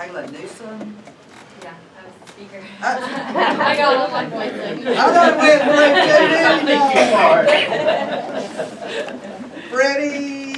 Kayla Newsom. Yeah, I was the speaker. I uh, I got one point too. I got it went quick too, didn't? Freddie